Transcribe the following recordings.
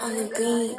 on the beat.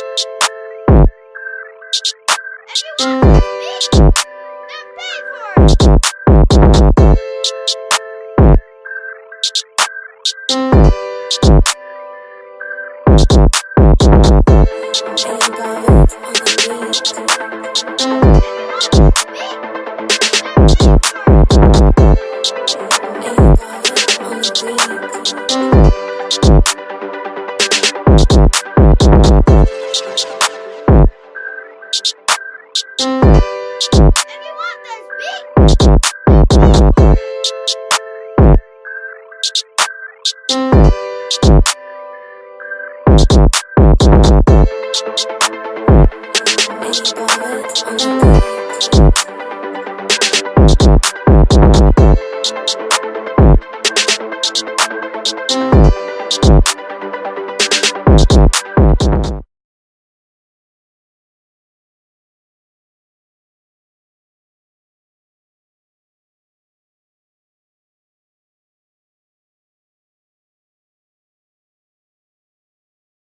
Hey, Bobbit Thank you.